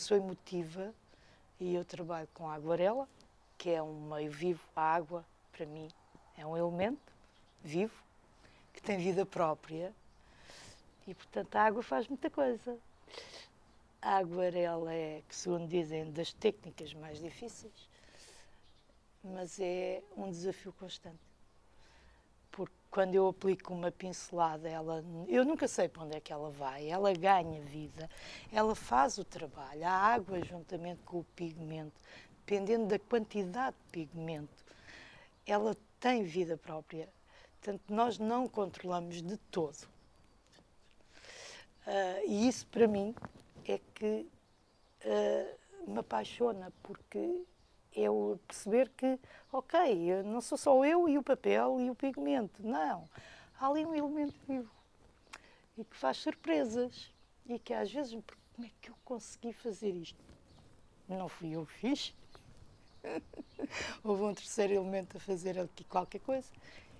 Eu sou emotiva e eu trabalho com a aguarela, que é um meio vivo. A água, para mim, é um elemento vivo que tem vida própria e, portanto, a água faz muita coisa. A aguarela é, que segundo dizem, das técnicas mais difíceis, mas é um desafio constante. Porque quando eu aplico uma pincelada, ela, eu nunca sei para onde é que ela vai, ela ganha vida, ela faz o trabalho. A água, juntamente com o pigmento, dependendo da quantidade de pigmento, ela tem vida própria. Portanto, nós não controlamos de todo. Uh, e isso, para mim, é que uh, me apaixona, porque o perceber que, ok, não sou só eu e o papel e o pigmento, não. Há ali um elemento vivo e que faz surpresas e que às vezes, como é que eu consegui fazer isto? Não fui eu que fiz. Houve um terceiro elemento a fazer aqui qualquer coisa.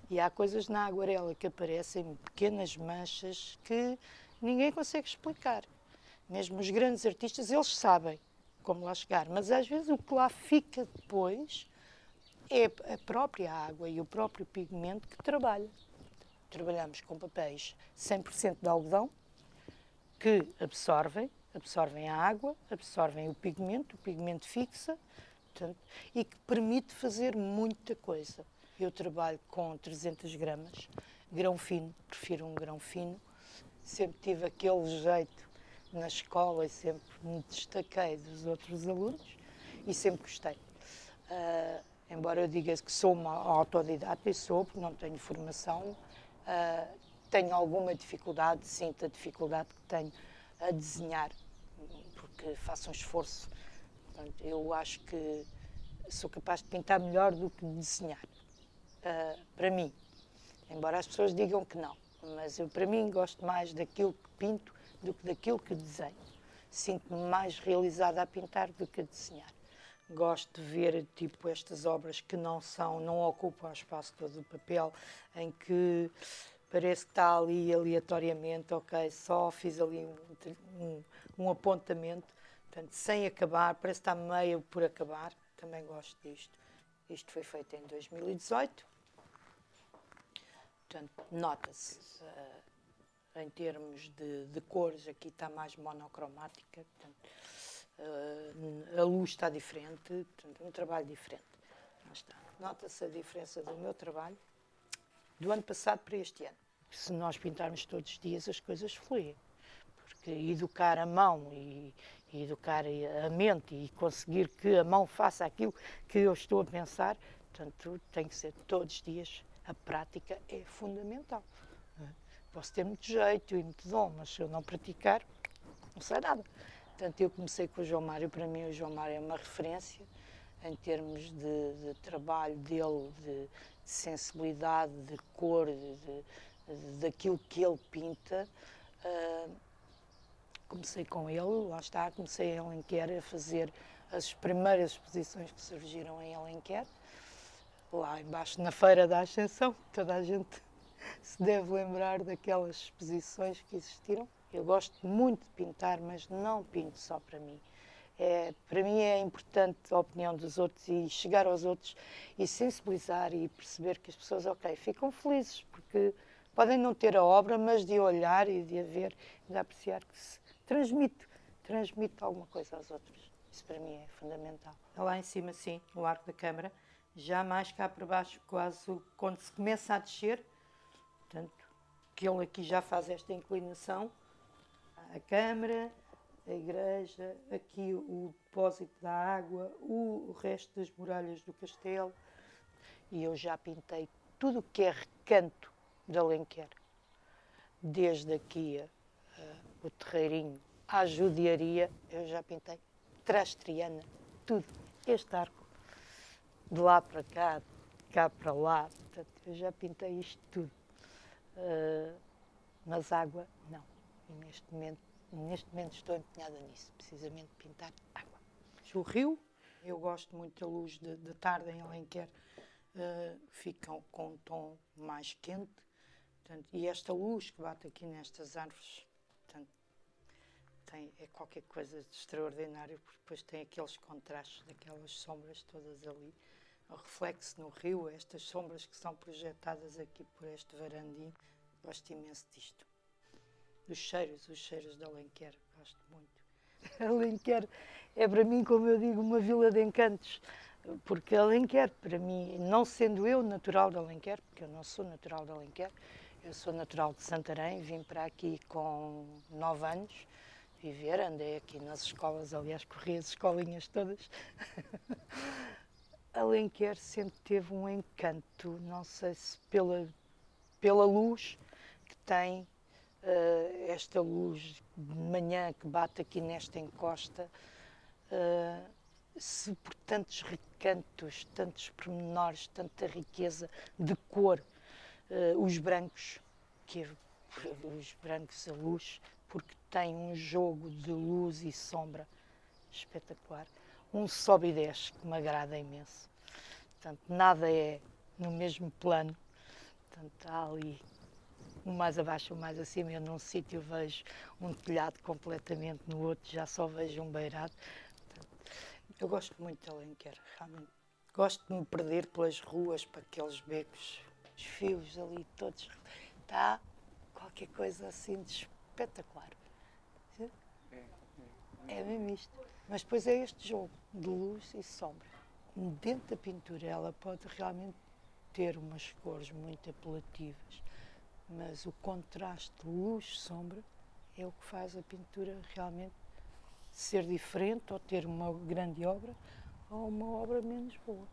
E há coisas na aguarela que aparecem, pequenas manchas, que ninguém consegue explicar. Mesmo os grandes artistas, eles sabem como lá chegar, mas às vezes o que lá fica depois é a própria água e o próprio pigmento que trabalha. Trabalhamos com papéis 100% de algodão, que absorvem, absorvem a água, absorvem o pigmento, o pigmento fixa, portanto, e que permite fazer muita coisa. Eu trabalho com 300 gramas, grão fino, prefiro um grão fino, sempre tive aquele jeito na escola e sempre me destaquei dos outros alunos e sempre gostei. Uh, embora eu diga que sou uma autodidata e sou, porque não tenho formação, uh, tenho alguma dificuldade, sinto a dificuldade que tenho a desenhar, porque faço um esforço. Portanto, eu acho que sou capaz de pintar melhor do que desenhar, uh, para mim. Embora as pessoas digam que não mas eu, para mim, gosto mais daquilo que pinto do que daquilo que desenho. Sinto-me mais realizada a pintar do que a desenhar. Gosto de ver, tipo, estas obras que não são, não ocupam o espaço todo do papel, em que parece que está ali aleatoriamente, ok, só fiz ali um, um, um apontamento, portanto, sem acabar, parece que está meio por acabar, também gosto disto. Isto foi feito em 2018, Portanto, nota-se uh, em termos de, de, cores, aqui está mais monocromática, portanto, uh, a luz está diferente, portanto, é um trabalho diferente. Nota-se a diferença do meu trabalho do ano passado para este ano. Se nós pintarmos todos os dias, as coisas fluem. Porque educar a mão e, e educar a mente e conseguir que a mão faça aquilo que eu estou a pensar, portanto, tem que ser todos os dias a prática é fundamental. Posso ter muito jeito e muito dom, mas se eu não praticar, não sei nada. Portanto, eu comecei com o João Mário. Para mim, o João Mário é uma referência em termos de, de trabalho dele, de, de, sensibilidade, de cor, de, daquilo que ele pinta. Uh, comecei com ele, lá está, comecei em Alenquer a fazer as primeiras exposições que surgiram em Alenquer lá embaixo na Feira da Ascensão, toda a gente se deve lembrar daquelas exposições que existiram. Eu gosto muito de pintar, mas não pinto só para mim. É, para mim é importante a opinião dos outros e chegar aos outros e sensibilizar e perceber que as pessoas, ok, ficam felizes porque podem não ter a obra, mas de olhar e de a ver de apreciar que se transmite, transmite alguma coisa aos outros. Isso para mim é fundamental. Lá em cima, sim, o arco da câmara, já mais cá para baixo, quase quando se começa a descer, portanto, que ele aqui já faz esta inclinação, a câmara, a igreja, aqui o depósito da água, o, resto das muralhas do castelo. E eu já pintei tudo o que é recanto de Alenquer, desde aqui uh, o terreirinho à judiaria, eu já pintei trastriana, tudo. Este arco de lá para cá, de cá para lá. Portanto, eu já pintei isto tudo. Uh, mas água, não. E neste momento, neste momento estou empenhada nisso, precisamente pintar água. O rio, eu gosto muito da luz de, de tarde em Alenquer, uh, ficam com um tom mais quente. Portanto, e esta luz que bate aqui nestas árvores, portanto, tem, é qualquer coisa de extraordinário, porque depois tem aqueles contrastes daquelas sombras todas ali, reflexo no rio, estas sombras que são projetadas aqui por este varandim. Gosto imenso disto. Dos cheiros, os cheiros de Alenquer, gosto muito. Alenquer é para mim, como eu digo, uma vila de encantos, porque Alenquer, para mim, não sendo eu natural de Alenquer, porque eu não sou natural de Alenquer, eu sou natural de Santarém, vim para aqui com nove anos viver, andei aqui nas escolas, aliás, corri as escolinhas todas. Alenquer sempre teve um encanto, não sei se pela, pela luz que tem, uh, esta luz de manhã que bate aqui nesta encosta, uh, se por tantos recantos, tantos pormenores, tanta riqueza de cor, uh, os brancos, que os brancos a luz, porque tem um jogo de luz e sombra espetacular. Um sobe e desce que me agrada imenso. Portanto, nada é no mesmo plano. Portanto, há ali um mais abaixo, um mais acima. Eu num sítio vejo um telhado completamente, no outro já só vejo um beirado. Portanto, eu gosto muito de Alenquer, realmente. Gosto de me perder pelas ruas, para aqueles becos, os fios ali todos. Está qualquer coisa assim de espetacular. É mesmo isto. Mas depois é este jogo de luz e sombra. Dentro da pintura ela pode realmente ter umas cores muito apelativas, mas o contraste luz-sombra é o que faz a pintura realmente ser diferente ou ter uma grande obra ou uma obra menos boa.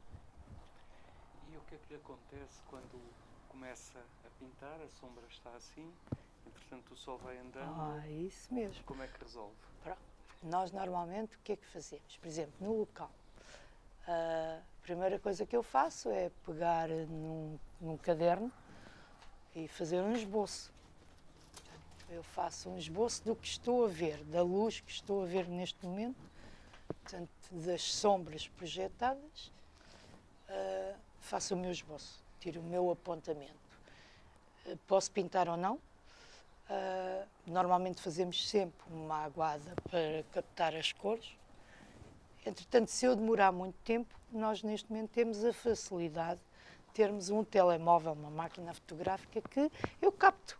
E o que é que lhe acontece quando começa a pintar, a sombra está assim, entretanto o sol vai andando? Ah, isso mesmo. Como é que resolve? Pronto. Nós normalmente o que é que fazemos? Por exemplo, no local, a primeira coisa que eu faço é pegar num, num caderno e fazer um esboço. Eu faço um esboço do que estou a ver, da luz que estou a ver neste momento, portanto, das sombras projetadas, uh, faço o meu esboço, tiro o meu apontamento. Uh, posso pintar ou não, Uh, normalmente fazemos sempre uma aguada para captar as cores. Entretanto, se eu demorar muito tempo, nós neste momento temos a facilidade de termos um telemóvel, uma máquina fotográfica que eu capto.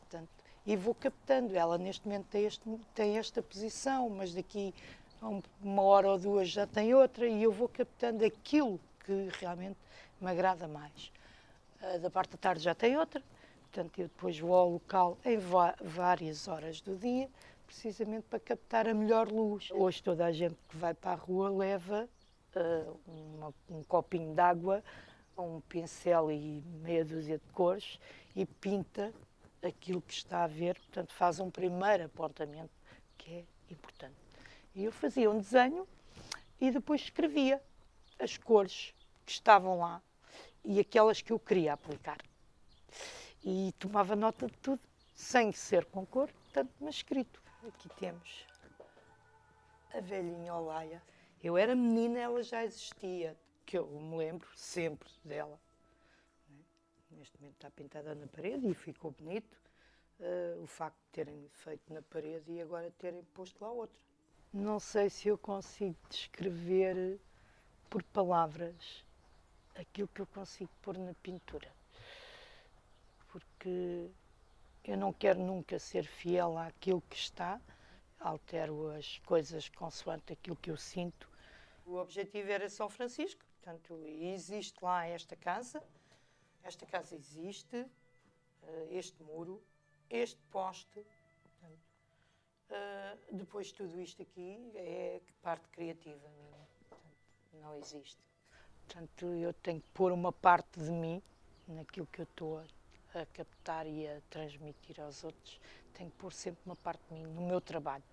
Portanto, e vou captando. Ela neste momento tem, este, tem esta posição, mas daqui a uma hora ou duas já tem outra e eu vou captando aquilo que realmente me agrada mais. Uh, da parte da tarde já tem outra Portanto, eu depois vou ao local em várias horas do dia, precisamente para captar a melhor luz. Hoje toda a gente que vai para a rua leva uh, uma, um copinho de água, um pincel e meia dúzia de cores e pinta aquilo que está a ver, portanto faz um primeiro apontamento que é importante. E eu fazia um desenho e depois escrevia as cores que estavam lá e aquelas que eu queria aplicar e tomava nota de tudo, sem ser com cor, portanto, mas escrito. Aqui temos a velhinha Olaia. Eu era menina, ela já existia, que eu me lembro sempre dela. Neste momento está pintada na parede e ficou bonito. Uh, o facto de terem feito na parede e agora terem posto lá outra. Não sei se eu consigo descrever por palavras aquilo que eu consigo pôr na pintura porque eu não quero nunca ser fiel àquilo que está, altero as coisas consoante aquilo que eu sinto. O objetivo era São Francisco, portanto, existe lá esta casa, esta casa existe, eh, este muro, este poste. Portanto, eh, depois tudo isto aqui é parte criativa minha, portanto, não existe. Portanto, eu tenho que pôr uma parte de mim naquilo que eu estou a a captar e a transmitir aos outros, tenho que pôr sempre uma parte de mim no meu trabalho.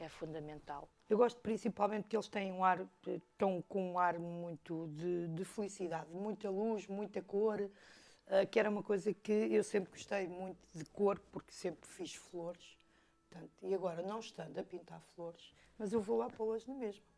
É fundamental. Eu gosto principalmente que eles têm um ar, estão com um ar muito de, de felicidade, muita luz, muita cor, uh, que era uma coisa que eu sempre gostei muito de cor, porque sempre fiz flores. Portanto, e agora, não estando a pintar flores, mas eu vou lá pô-las na mesma.